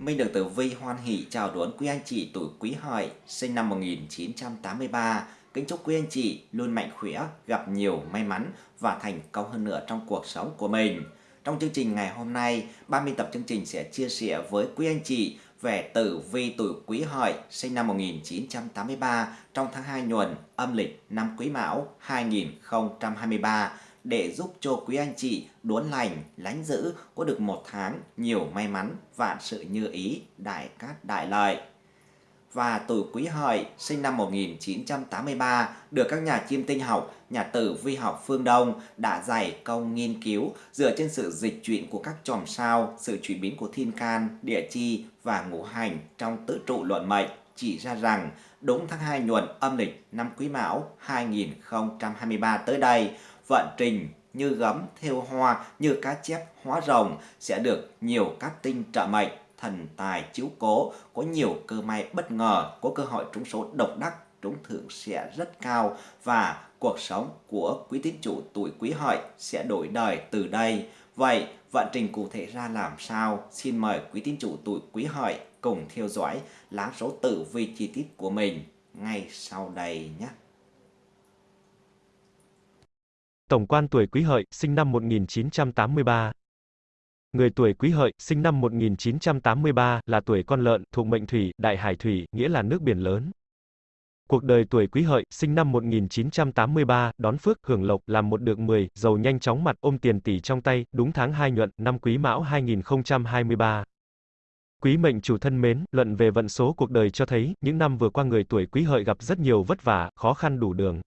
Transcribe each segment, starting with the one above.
Minh được Tử Vi hoan hỷ chào đón quý anh chị tuổi Quý Hợi sinh năm 1983. Kính chúc quý anh chị luôn mạnh khỏe, gặp nhiều may mắn và thành công hơn nữa trong cuộc sống của mình. Trong chương trình ngày hôm nay, ban biên tập chương trình sẽ chia sẻ với quý anh chị về tử vi tuổi Quý Hợi sinh năm 1983 trong tháng 2 nhuận âm lịch năm Quý Mão 2023 để giúp cho quý anh chị đốn lành, lánh giữ có được một tháng nhiều may mắn, vạn sự như ý, đại cát đại lợi. Và tuổi quý hợi sinh năm 1983 được các nhà chiêm tinh học, nhà tử vi học phương Đông đã dày công nghiên cứu dựa trên sự dịch chuyển của các chòm sao, sự chuyển biến của thiên can, địa chi và ngũ hành trong tứ trụ luận mệnh chỉ ra rằng đúng tháng 2 nhuận âm lịch năm Quý Mão 2023 tới đây vận trình như gấm, theo hoa, như cá chép, hóa rồng sẽ được nhiều các tinh trợ mệnh, thần tài chiếu cố, có nhiều cơ may bất ngờ, có cơ hội trúng số độc đắc, trúng thưởng sẽ rất cao và cuộc sống của quý tín chủ tuổi quý hợi sẽ đổi đời từ đây. Vậy, vận trình cụ thể ra làm sao? Xin mời quý tín chủ tuổi quý hợi cùng theo dõi lá số tử vi chi tiết của mình ngay sau đây nhé. Tổng quan tuổi Quý Hợi, sinh năm 1983. Người tuổi Quý Hợi, sinh năm 1983, là tuổi con lợn, thuộc mệnh thủy, đại hải thủy, nghĩa là nước biển lớn. Cuộc đời tuổi Quý Hợi, sinh năm 1983, đón phước, hưởng lộc, làm một được 10, giàu nhanh chóng mặt, ôm tiền tỷ trong tay, đúng tháng 2 nhuận, năm Quý Mão 2023. Quý mệnh chủ thân mến, luận về vận số cuộc đời cho thấy, những năm vừa qua người tuổi Quý Hợi gặp rất nhiều vất vả, khó khăn đủ đường.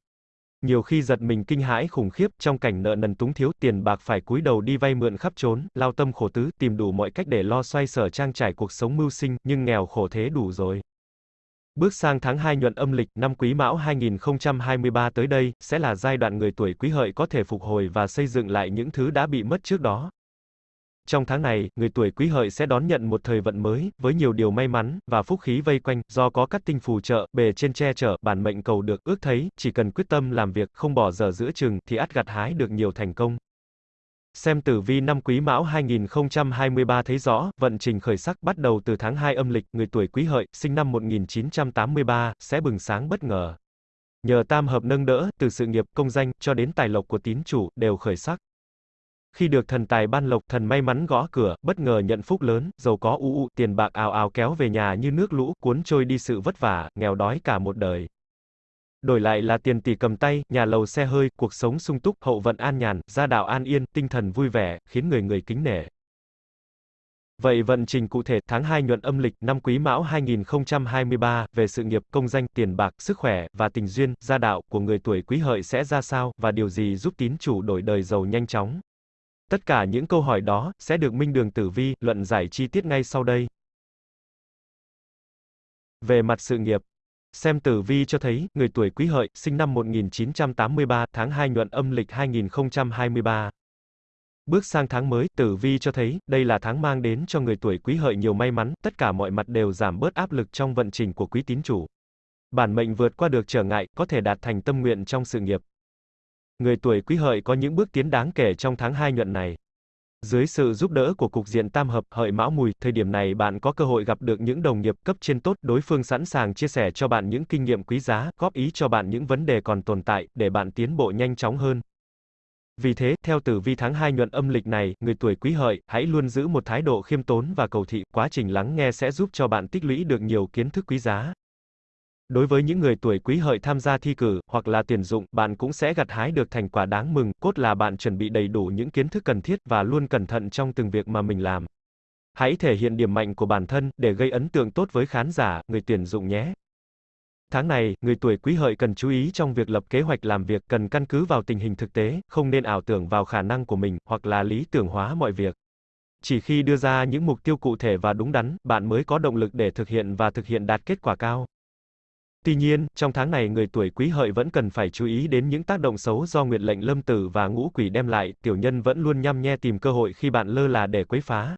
Nhiều khi giật mình kinh hãi khủng khiếp, trong cảnh nợ nần túng thiếu, tiền bạc phải cúi đầu đi vay mượn khắp trốn, lao tâm khổ tứ, tìm đủ mọi cách để lo xoay sở trang trải cuộc sống mưu sinh, nhưng nghèo khổ thế đủ rồi. Bước sang tháng 2 nhuận âm lịch năm Quý Mão 2023 tới đây, sẽ là giai đoạn người tuổi Quý Hợi có thể phục hồi và xây dựng lại những thứ đã bị mất trước đó. Trong tháng này, người tuổi Quý Hợi sẽ đón nhận một thời vận mới, với nhiều điều may mắn, và phúc khí vây quanh, do có các tinh phù trợ, bề trên che chở, bản mệnh cầu được, ước thấy, chỉ cần quyết tâm làm việc, không bỏ giờ giữa chừng, thì ắt gặt hái được nhiều thành công. Xem tử vi năm Quý Mão 2023 thấy rõ, vận trình khởi sắc bắt đầu từ tháng 2 âm lịch, người tuổi Quý Hợi, sinh năm 1983, sẽ bừng sáng bất ngờ. Nhờ tam hợp nâng đỡ, từ sự nghiệp, công danh, cho đến tài lộc của tín chủ, đều khởi sắc. Khi được thần tài ban lộc, thần may mắn gõ cửa, bất ngờ nhận phúc lớn, giàu có u u, tiền bạc ào ào kéo về nhà như nước lũ, cuốn trôi đi sự vất vả, nghèo đói cả một đời. Đổi lại là tiền tỷ cầm tay, nhà lầu xe hơi, cuộc sống sung túc, hậu vận an nhàn, gia đạo an yên, tinh thần vui vẻ, khiến người người kính nể. Vậy vận trình cụ thể tháng 2 nhuận âm lịch năm Quý Mão 2023 về sự nghiệp, công danh, tiền bạc, sức khỏe và tình duyên, gia đạo của người tuổi Quý Hợi sẽ ra sao và điều gì giúp tín chủ đổi đời giàu nhanh chóng? Tất cả những câu hỏi đó sẽ được Minh Đường Tử Vi luận giải chi tiết ngay sau đây. Về mặt sự nghiệp, xem tử vi cho thấy, người tuổi Quý Hợi, sinh năm 1983, tháng 2 nhuận âm lịch 2023. Bước sang tháng mới, tử vi cho thấy, đây là tháng mang đến cho người tuổi Quý Hợi nhiều may mắn, tất cả mọi mặt đều giảm bớt áp lực trong vận trình của quý tín chủ. Bản mệnh vượt qua được trở ngại, có thể đạt thành tâm nguyện trong sự nghiệp. Người tuổi Quý Hợi có những bước tiến đáng kể trong tháng 2 nhuận này. Dưới sự giúp đỡ của cục diện tam hợp hợi mão mùi, thời điểm này bạn có cơ hội gặp được những đồng nghiệp cấp trên tốt, đối phương sẵn sàng chia sẻ cho bạn những kinh nghiệm quý giá, góp ý cho bạn những vấn đề còn tồn tại, để bạn tiến bộ nhanh chóng hơn. Vì thế, theo tử vi tháng 2 nhuận âm lịch này, người tuổi quý hợi, hãy luôn giữ một thái độ khiêm tốn và cầu thị, quá trình lắng nghe sẽ giúp cho bạn tích lũy được nhiều kiến thức quý giá. Đối với những người tuổi quý hợi tham gia thi cử, hoặc là tuyển dụng, bạn cũng sẽ gặt hái được thành quả đáng mừng, cốt là bạn chuẩn bị đầy đủ những kiến thức cần thiết và luôn cẩn thận trong từng việc mà mình làm. Hãy thể hiện điểm mạnh của bản thân, để gây ấn tượng tốt với khán giả, người tuyển dụng nhé. Tháng này, người tuổi quý hợi cần chú ý trong việc lập kế hoạch làm việc, cần căn cứ vào tình hình thực tế, không nên ảo tưởng vào khả năng của mình, hoặc là lý tưởng hóa mọi việc. Chỉ khi đưa ra những mục tiêu cụ thể và đúng đắn, bạn mới có động lực để thực hiện và thực hiện đạt kết quả cao. Tuy nhiên, trong tháng này người tuổi quý hợi vẫn cần phải chú ý đến những tác động xấu do nguyệt lệnh lâm tử và ngũ quỷ đem lại, tiểu nhân vẫn luôn nhăm nhe tìm cơ hội khi bạn lơ là để quấy phá.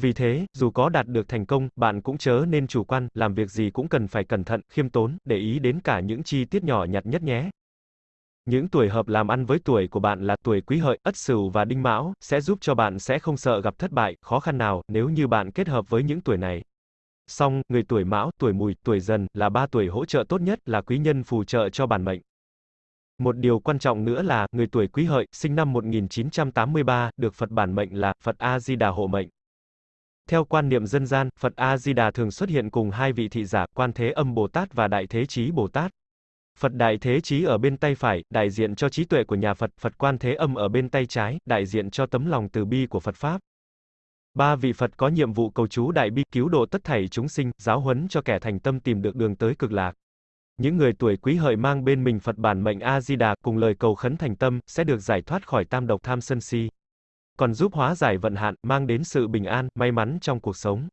Vì thế, dù có đạt được thành công, bạn cũng chớ nên chủ quan, làm việc gì cũng cần phải cẩn thận, khiêm tốn, để ý đến cả những chi tiết nhỏ nhặt nhất nhé. Những tuổi hợp làm ăn với tuổi của bạn là tuổi Quý Hợi, Ất Sửu và Đinh Mão, sẽ giúp cho bạn sẽ không sợ gặp thất bại, khó khăn nào nếu như bạn kết hợp với những tuổi này. Song, người tuổi Mão, tuổi Mùi, tuổi Dần là ba tuổi hỗ trợ tốt nhất là quý nhân phù trợ cho bản mệnh. Một điều quan trọng nữa là, người tuổi Quý Hợi, sinh năm 1983, được Phật bản mệnh là Phật A Di Đà hộ mệnh. Theo quan niệm dân gian, Phật A Di Đà thường xuất hiện cùng hai vị thị giả, Quan Thế Âm Bồ Tát và Đại Thế Chí Bồ Tát. Phật Đại Thế Chí ở bên tay phải, đại diện cho trí tuệ của nhà Phật, Phật Quan Thế Âm ở bên tay trái, đại diện cho tấm lòng từ bi của Phật Pháp. Ba vị Phật có nhiệm vụ cầu chú đại bi, cứu độ tất thảy chúng sinh, giáo huấn cho kẻ thành tâm tìm được đường tới cực lạc. Những người tuổi quý hợi mang bên mình Phật bản mệnh A-di-đà cùng lời cầu khấn thành tâm, sẽ được giải thoát khỏi tam độc tham sân si. Còn giúp hóa giải vận hạn, mang đến sự bình an, may mắn trong cuộc sống.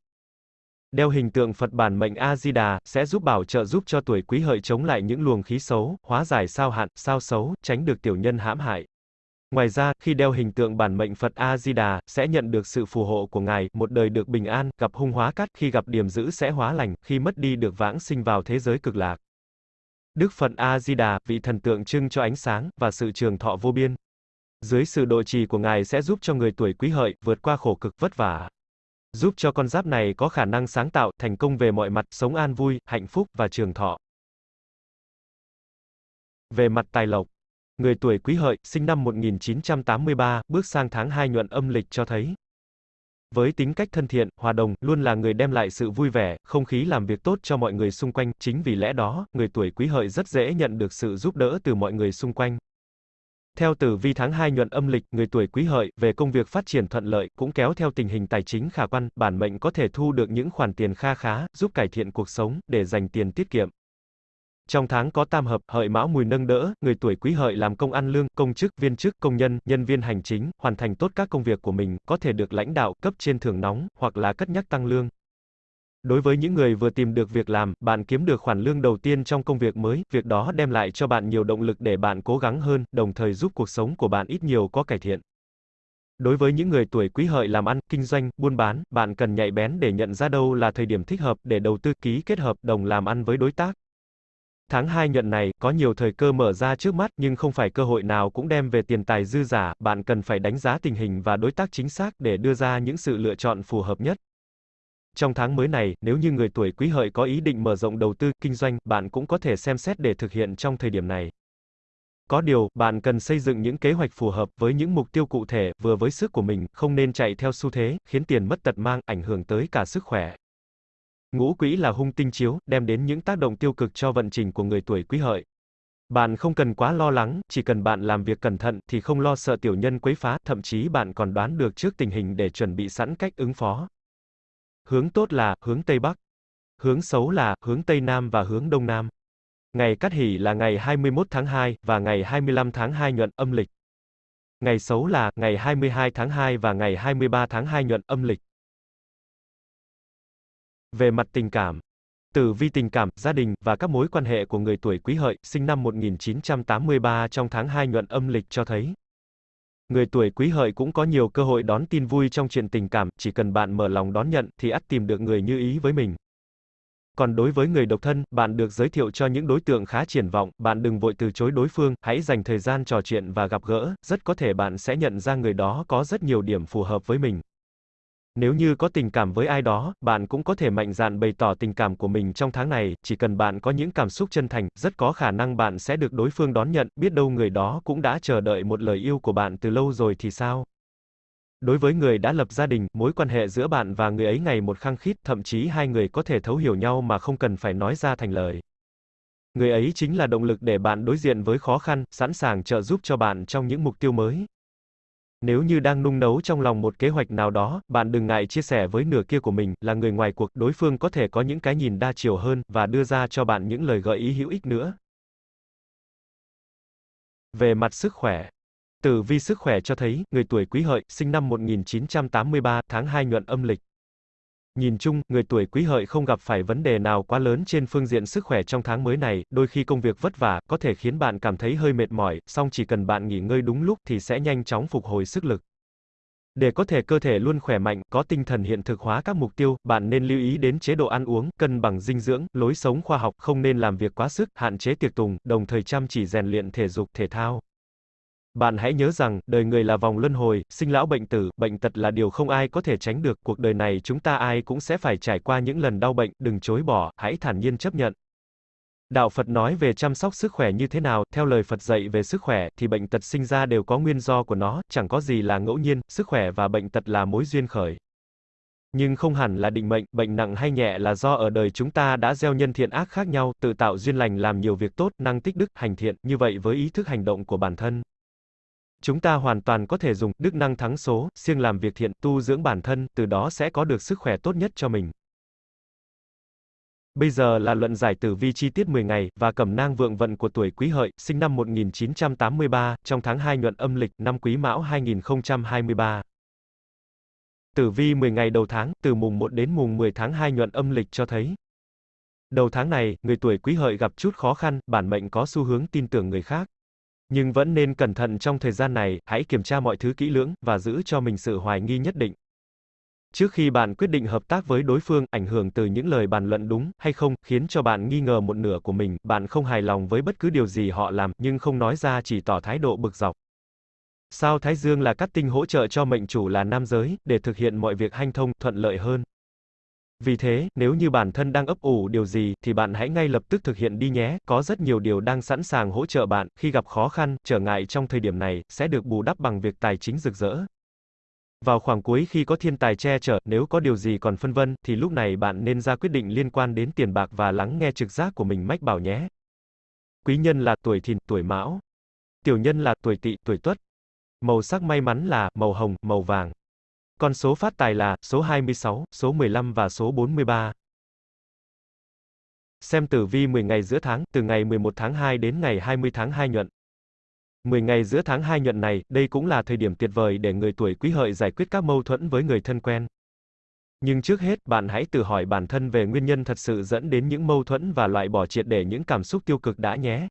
Đeo hình tượng Phật bản mệnh A-di-đà, sẽ giúp bảo trợ giúp cho tuổi quý hợi chống lại những luồng khí xấu, hóa giải sao hạn, sao xấu, tránh được tiểu nhân hãm hại. Ngoài ra, khi đeo hình tượng bản mệnh Phật A-di-đà, sẽ nhận được sự phù hộ của Ngài, một đời được bình an, gặp hung hóa cát, khi gặp điểm dữ sẽ hóa lành, khi mất đi được vãng sinh vào thế giới cực lạc. Đức Phật A-di-đà, vị thần tượng trưng cho ánh sáng, và sự trường thọ vô biên. Dưới sự độ trì của Ngài sẽ giúp cho người tuổi quý hợi, vượt qua khổ cực vất vả. Giúp cho con giáp này có khả năng sáng tạo, thành công về mọi mặt, sống an vui, hạnh phúc, và trường thọ. Về mặt tài lộc, người tuổi quý hợi, sinh năm 1983, bước sang tháng 2 nhuận âm lịch cho thấy. Với tính cách thân thiện, hòa đồng, luôn là người đem lại sự vui vẻ, không khí làm việc tốt cho mọi người xung quanh, chính vì lẽ đó, người tuổi quý hợi rất dễ nhận được sự giúp đỡ từ mọi người xung quanh. Theo tử vi tháng 2 nhuận âm lịch, người tuổi quý hợi, về công việc phát triển thuận lợi, cũng kéo theo tình hình tài chính khả quan, bản mệnh có thể thu được những khoản tiền kha khá, giúp cải thiện cuộc sống, để dành tiền tiết kiệm. Trong tháng có tam hợp, hợi mão mùi nâng đỡ, người tuổi quý hợi làm công ăn lương, công chức, viên chức, công nhân, nhân viên hành chính, hoàn thành tốt các công việc của mình, có thể được lãnh đạo, cấp trên thưởng nóng, hoặc là cất nhắc tăng lương. Đối với những người vừa tìm được việc làm, bạn kiếm được khoản lương đầu tiên trong công việc mới, việc đó đem lại cho bạn nhiều động lực để bạn cố gắng hơn, đồng thời giúp cuộc sống của bạn ít nhiều có cải thiện. Đối với những người tuổi quý hợi làm ăn, kinh doanh, buôn bán, bạn cần nhạy bén để nhận ra đâu là thời điểm thích hợp để đầu tư ký kết hợp đồng làm ăn với đối tác. Tháng 2 nhuận này, có nhiều thời cơ mở ra trước mắt nhưng không phải cơ hội nào cũng đem về tiền tài dư giả, bạn cần phải đánh giá tình hình và đối tác chính xác để đưa ra những sự lựa chọn phù hợp nhất. Trong tháng mới này, nếu như người tuổi quý hợi có ý định mở rộng đầu tư, kinh doanh, bạn cũng có thể xem xét để thực hiện trong thời điểm này. Có điều, bạn cần xây dựng những kế hoạch phù hợp với những mục tiêu cụ thể, vừa với sức của mình, không nên chạy theo xu thế, khiến tiền mất tật mang, ảnh hưởng tới cả sức khỏe. Ngũ quỹ là hung tinh chiếu, đem đến những tác động tiêu cực cho vận trình của người tuổi quý hợi. Bạn không cần quá lo lắng, chỉ cần bạn làm việc cẩn thận thì không lo sợ tiểu nhân quấy phá, thậm chí bạn còn đoán được trước tình hình để chuẩn bị sẵn cách ứng phó. Hướng tốt là hướng Tây Bắc. Hướng xấu là hướng Tây Nam và hướng Đông Nam. Ngày cát hỷ là ngày 21 tháng 2 và ngày 25 tháng 2 nhuận âm lịch. Ngày xấu là ngày 22 tháng 2 và ngày 23 tháng 2 nhuận âm lịch. Về mặt tình cảm, Tử vi tình cảm, gia đình và các mối quan hệ của người tuổi Quý Hợi, sinh năm 1983 trong tháng 2 nhuận âm lịch cho thấy. Người tuổi Quý Hợi cũng có nhiều cơ hội đón tin vui trong chuyện tình cảm, chỉ cần bạn mở lòng đón nhận thì ắt tìm được người như ý với mình. Còn đối với người độc thân, bạn được giới thiệu cho những đối tượng khá triển vọng, bạn đừng vội từ chối đối phương, hãy dành thời gian trò chuyện và gặp gỡ, rất có thể bạn sẽ nhận ra người đó có rất nhiều điểm phù hợp với mình. Nếu như có tình cảm với ai đó, bạn cũng có thể mạnh dạn bày tỏ tình cảm của mình trong tháng này, chỉ cần bạn có những cảm xúc chân thành, rất có khả năng bạn sẽ được đối phương đón nhận, biết đâu người đó cũng đã chờ đợi một lời yêu của bạn từ lâu rồi thì sao? Đối với người đã lập gia đình, mối quan hệ giữa bạn và người ấy ngày một khăng khít, thậm chí hai người có thể thấu hiểu nhau mà không cần phải nói ra thành lời. Người ấy chính là động lực để bạn đối diện với khó khăn, sẵn sàng trợ giúp cho bạn trong những mục tiêu mới. Nếu như đang nung nấu trong lòng một kế hoạch nào đó, bạn đừng ngại chia sẻ với nửa kia của mình, là người ngoài cuộc, đối phương có thể có những cái nhìn đa chiều hơn, và đưa ra cho bạn những lời gợi ý hữu ích nữa. Về mặt sức khỏe, Tử vi sức khỏe cho thấy, người tuổi Quý Hợi, sinh năm 1983, tháng 2 nhuận âm lịch. Nhìn chung, người tuổi Quý Hợi không gặp phải vấn đề nào quá lớn trên phương diện sức khỏe trong tháng mới này, đôi khi công việc vất vả, có thể khiến bạn cảm thấy hơi mệt mỏi, song chỉ cần bạn nghỉ ngơi đúng lúc thì sẽ nhanh chóng phục hồi sức lực. Để có thể cơ thể luôn khỏe mạnh, có tinh thần hiện thực hóa các mục tiêu, bạn nên lưu ý đến chế độ ăn uống, cân bằng dinh dưỡng, lối sống khoa học, không nên làm việc quá sức, hạn chế tiệc tùng, đồng thời chăm chỉ rèn luyện thể dục thể thao. Bạn hãy nhớ rằng, đời người là vòng luân hồi, sinh lão bệnh tử, bệnh tật là điều không ai có thể tránh được, cuộc đời này chúng ta ai cũng sẽ phải trải qua những lần đau bệnh, đừng chối bỏ, hãy thản nhiên chấp nhận. Đạo Phật nói về chăm sóc sức khỏe như thế nào, theo lời Phật dạy về sức khỏe, thì bệnh tật sinh ra đều có nguyên do của nó, chẳng có gì là ngẫu nhiên, sức khỏe và bệnh tật là mối duyên khởi. Nhưng không hẳn là định mệnh, bệnh nặng hay nhẹ là do ở đời chúng ta đã gieo nhân thiện ác khác nhau, tự tạo duyên lành làm nhiều việc tốt, năng tích đức, hành thiện, như vậy với ý thức hành động của bản thân. Chúng ta hoàn toàn có thể dùng đức năng thắng số, siêng làm việc thiện, tu dưỡng bản thân, từ đó sẽ có được sức khỏe tốt nhất cho mình. Bây giờ là luận giải tử vi chi tiết 10 ngày và cẩm nang vượng vận của tuổi Quý Hợi, sinh năm 1983, trong tháng 2 nhuận âm lịch năm Quý Mão 2023. Tử vi 10 ngày đầu tháng, từ mùng 1 đến mùng 10 tháng 2 nhuận âm lịch cho thấy. Đầu tháng này, người tuổi Quý Hợi gặp chút khó khăn, bản mệnh có xu hướng tin tưởng người khác. Nhưng vẫn nên cẩn thận trong thời gian này, hãy kiểm tra mọi thứ kỹ lưỡng và giữ cho mình sự hoài nghi nhất định. Trước khi bạn quyết định hợp tác với đối phương, ảnh hưởng từ những lời bàn luận đúng hay không khiến cho bạn nghi ngờ một nửa của mình, bạn không hài lòng với bất cứ điều gì họ làm, nhưng không nói ra chỉ tỏ thái độ bực dọc. Sao Thái Dương là cát tinh hỗ trợ cho mệnh chủ là nam giới, để thực hiện mọi việc hanh thông, thuận lợi hơn. Vì thế, nếu như bản thân đang ấp ủ điều gì, thì bạn hãy ngay lập tức thực hiện đi nhé, có rất nhiều điều đang sẵn sàng hỗ trợ bạn, khi gặp khó khăn, trở ngại trong thời điểm này, sẽ được bù đắp bằng việc tài chính rực rỡ. Vào khoảng cuối khi có thiên tài che chở, nếu có điều gì còn phân vân, thì lúc này bạn nên ra quyết định liên quan đến tiền bạc và lắng nghe trực giác của mình mách bảo nhé. Quý nhân là tuổi thìn, tuổi mão. Tiểu nhân là tuổi tỵ, tuổi tuất. Màu sắc may mắn là màu hồng, màu vàng. Con số phát tài là số 26, số 15 và số 43. Xem tử vi 10 ngày giữa tháng, từ ngày 11 tháng 2 đến ngày 20 tháng 2 nhuận. 10 ngày giữa tháng 2 nhuận này, đây cũng là thời điểm tuyệt vời để người tuổi quý hợi giải quyết các mâu thuẫn với người thân quen. Nhưng trước hết, bạn hãy tự hỏi bản thân về nguyên nhân thật sự dẫn đến những mâu thuẫn và loại bỏ triệt để những cảm xúc tiêu cực đã nhé.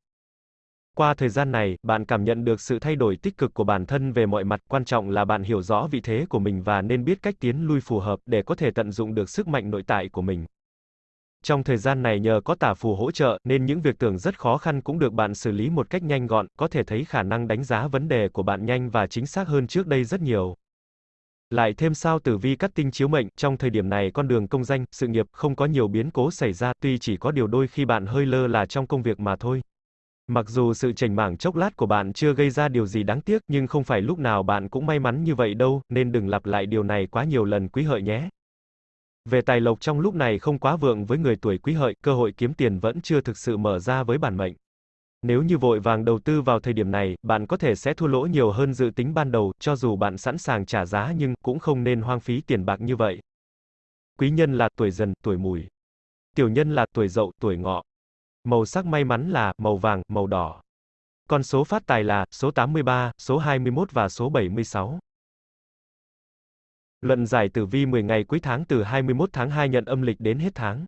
Qua thời gian này, bạn cảm nhận được sự thay đổi tích cực của bản thân về mọi mặt, quan trọng là bạn hiểu rõ vị thế của mình và nên biết cách tiến lui phù hợp để có thể tận dụng được sức mạnh nội tại của mình. Trong thời gian này nhờ có tả phù hỗ trợ, nên những việc tưởng rất khó khăn cũng được bạn xử lý một cách nhanh gọn, có thể thấy khả năng đánh giá vấn đề của bạn nhanh và chính xác hơn trước đây rất nhiều. Lại thêm sao tử vi cắt tinh chiếu mệnh, trong thời điểm này con đường công danh, sự nghiệp không có nhiều biến cố xảy ra, tuy chỉ có điều đôi khi bạn hơi lơ là trong công việc mà thôi. Mặc dù sự chảnh mảng chốc lát của bạn chưa gây ra điều gì đáng tiếc, nhưng không phải lúc nào bạn cũng may mắn như vậy đâu, nên đừng lặp lại điều này quá nhiều lần quý hợi nhé. Về tài lộc trong lúc này không quá vượng với người tuổi quý hợi, cơ hội kiếm tiền vẫn chưa thực sự mở ra với bản mệnh. Nếu như vội vàng đầu tư vào thời điểm này, bạn có thể sẽ thua lỗ nhiều hơn dự tính ban đầu, cho dù bạn sẵn sàng trả giá nhưng cũng không nên hoang phí tiền bạc như vậy. Quý nhân là tuổi dần, tuổi mùi. Tiểu nhân là tuổi dậu, tuổi ngọ. Màu sắc may mắn là màu vàng, màu đỏ. Con số phát tài là số 83, số 21 và số 76. Luận giải tử vi 10 ngày cuối tháng từ 21 tháng 2 nhận âm lịch đến hết tháng.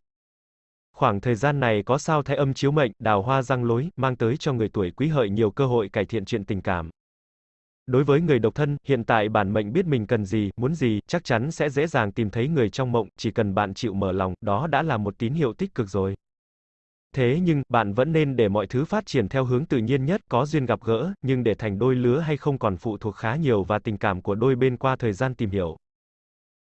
Khoảng thời gian này có sao thái âm chiếu mệnh, đào hoa răng lối, mang tới cho người tuổi quý hợi nhiều cơ hội cải thiện chuyện tình cảm. Đối với người độc thân, hiện tại bản mệnh biết mình cần gì, muốn gì, chắc chắn sẽ dễ dàng tìm thấy người trong mộng, chỉ cần bạn chịu mở lòng, đó đã là một tín hiệu tích cực rồi. Thế nhưng, bạn vẫn nên để mọi thứ phát triển theo hướng tự nhiên nhất, có duyên gặp gỡ, nhưng để thành đôi lứa hay không còn phụ thuộc khá nhiều vào tình cảm của đôi bên qua thời gian tìm hiểu.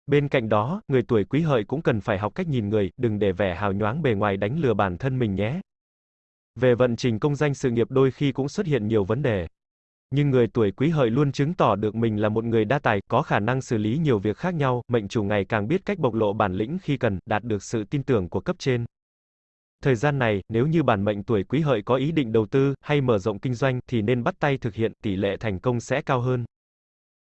Bên cạnh đó, người tuổi quý hợi cũng cần phải học cách nhìn người, đừng để vẻ hào nhoáng bề ngoài đánh lừa bản thân mình nhé. Về vận trình công danh sự nghiệp đôi khi cũng xuất hiện nhiều vấn đề. Nhưng người tuổi quý hợi luôn chứng tỏ được mình là một người đa tài, có khả năng xử lý nhiều việc khác nhau, mệnh chủ ngày càng biết cách bộc lộ bản lĩnh khi cần, đạt được sự tin tưởng của cấp trên. Thời gian này, nếu như bản mệnh tuổi quý hợi có ý định đầu tư, hay mở rộng kinh doanh, thì nên bắt tay thực hiện, tỷ lệ thành công sẽ cao hơn.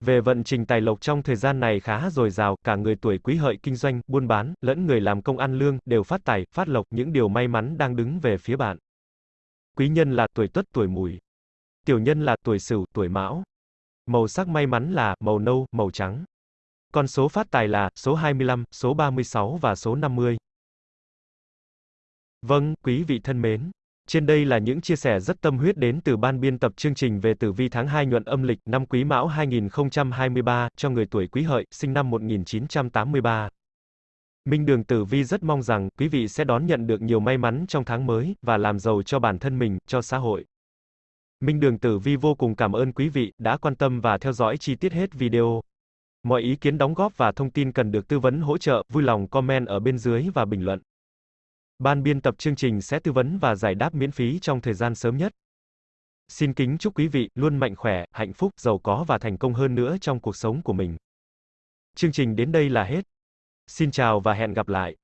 Về vận trình tài lộc trong thời gian này khá dồi dào, cả người tuổi quý hợi kinh doanh, buôn bán, lẫn người làm công ăn lương, đều phát tài, phát lộc, những điều may mắn đang đứng về phía bạn. Quý nhân là tuổi tuất, tuổi mùi. Tiểu nhân là tuổi sửu, tuổi mão. Màu sắc may mắn là màu nâu, màu trắng. Con số phát tài là số 25, số 36 và số 50. Vâng, quý vị thân mến. Trên đây là những chia sẻ rất tâm huyết đến từ ban biên tập chương trình về tử vi tháng 2 nhuận âm lịch năm Quý Mão 2023 cho người tuổi Quý Hợi, sinh năm 1983. Minh Đường Tử Vi rất mong rằng quý vị sẽ đón nhận được nhiều may mắn trong tháng mới và làm giàu cho bản thân mình, cho xã hội. Minh Đường Tử Vi vô cùng cảm ơn quý vị đã quan tâm và theo dõi chi tiết hết video. Mọi ý kiến đóng góp và thông tin cần được tư vấn hỗ trợ, vui lòng comment ở bên dưới và bình luận. Ban biên tập chương trình sẽ tư vấn và giải đáp miễn phí trong thời gian sớm nhất. Xin kính chúc quý vị luôn mạnh khỏe, hạnh phúc, giàu có và thành công hơn nữa trong cuộc sống của mình. Chương trình đến đây là hết. Xin chào và hẹn gặp lại.